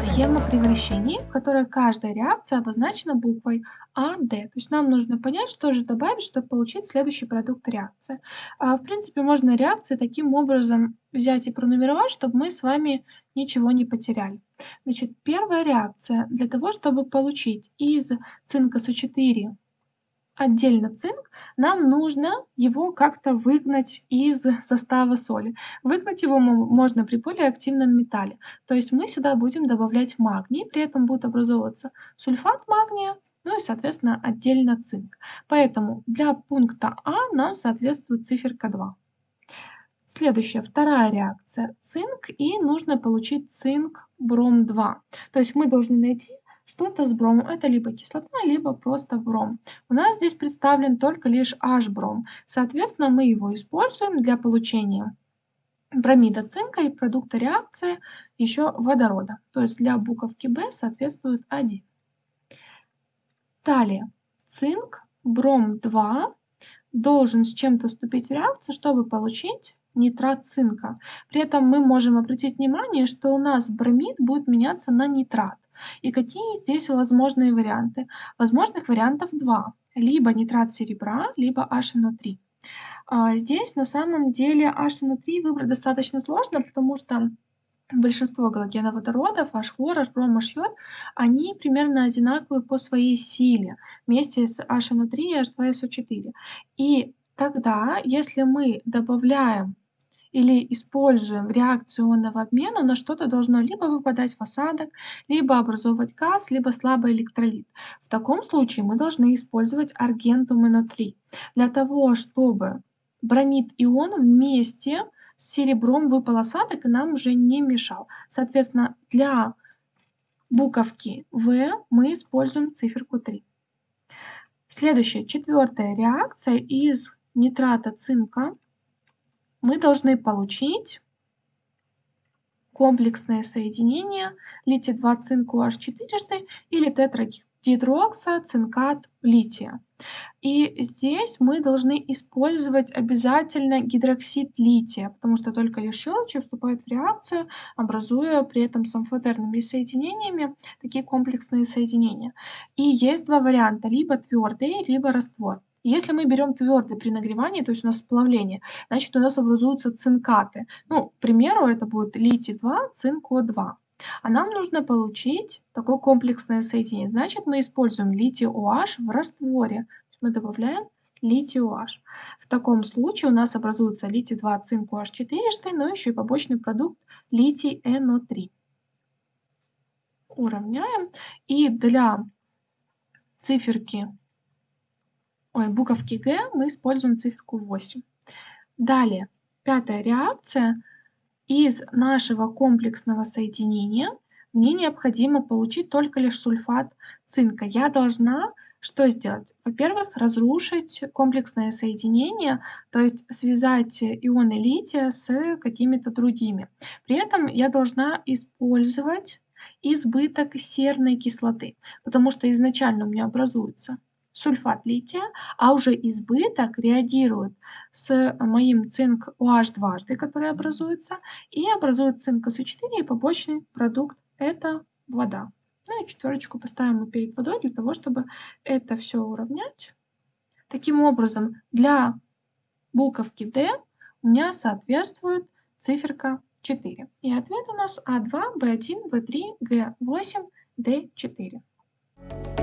схема превращений, в которой каждая реакция обозначена буквой А, Д. То есть нам нужно понять, что же добавить, чтобы получить следующий продукт реакции. А, в принципе, можно реакции таким образом взять и пронумеровать, чтобы мы с вами ничего не потеряли. Значит, первая реакция для того, чтобы получить из цинка С4 отдельно цинк, нам нужно его как-то выгнать из состава соли. Выгнать его можно при более активном металле. То есть мы сюда будем добавлять магний, при этом будет образовываться сульфат магния, ну и, соответственно, отдельно цинк. Поэтому для пункта А нам соответствует циферка 2. Следующая, вторая реакция. Цинк, и нужно получить цинк бром-2. То есть мы должны найти что-то с бромом. Это либо кислота, либо просто бром. У нас здесь представлен только лишь H-бром. Соответственно, мы его используем для получения бромида цинка и продукта реакции еще водорода. То есть для буковки B соответствует 1. Далее, цинк, бром-2 должен с чем-то вступить в реакцию, чтобы получить нитрат цинка. При этом мы можем обратить внимание, что у нас бромид будет меняться на нитрат. И какие здесь возможные варианты? Возможных вариантов два. Либо нитрат серебра, либо HNO3. А здесь на самом деле HNO3 выбрать достаточно сложно, потому что большинство галогеноводородов, H-хлор, H-бром, H-йод, они примерно одинаковые по своей силе вместе с HNO3 и H2SO4. И тогда, если мы добавляем или используем реакцию ионного обмена, на что-то должно либо выпадать в осадок, либо образовывать газ, либо слабый электролит. В таком случае мы должны использовать аргентум НО3 для того, чтобы бромид ион вместе с серебром выпал осадок и нам уже не мешал. Соответственно, для буковки В мы используем циферку 3. Следующая, четвертая реакция из нитрата цинка мы должны получить комплексное соединение литий-2 цинк OH четырежды или тетрагидроксоцинкат лития. И здесь мы должны использовать обязательно гидроксид лития, потому что только лишь щелочи вступает в реакцию, образуя при этом с амфотерными соединениями такие комплексные соединения. И есть два варианта, либо твердый, либо раствор. Если мы берем твердый при нагревании, то есть у нас сплавление, значит у нас образуются цинкаты. Ну, к примеру, это будет литий-2, цинк-О2. А нам нужно получить такое комплексное соединение. Значит, мы используем литий-OH в растворе. Мы добавляем литий-OH. В таком случае у нас образуется литий-2, цинк-OH 4, но еще и побочный продукт литий-NO3. Уравняем. И для циферки ой, буковки Г мы используем циферку 8. Далее, пятая реакция. Из нашего комплексного соединения мне необходимо получить только лишь сульфат цинка. Я должна что сделать? Во-первых, разрушить комплексное соединение, то есть связать ионы лития с какими-то другими. При этом я должна использовать избыток серной кислоты, потому что изначально у меня образуется сульфат лития, а уже избыток реагирует с моим цинк OH дважды, который образуется, и образует цинк СО4 и побочный продукт – это вода. Ну и четверочку поставим мы перед водой для того, чтобы это все уравнять. Таким образом, для буковки D у меня соответствует циферка 4. И ответ у нас А2, Б1, В3, Г8, Д4.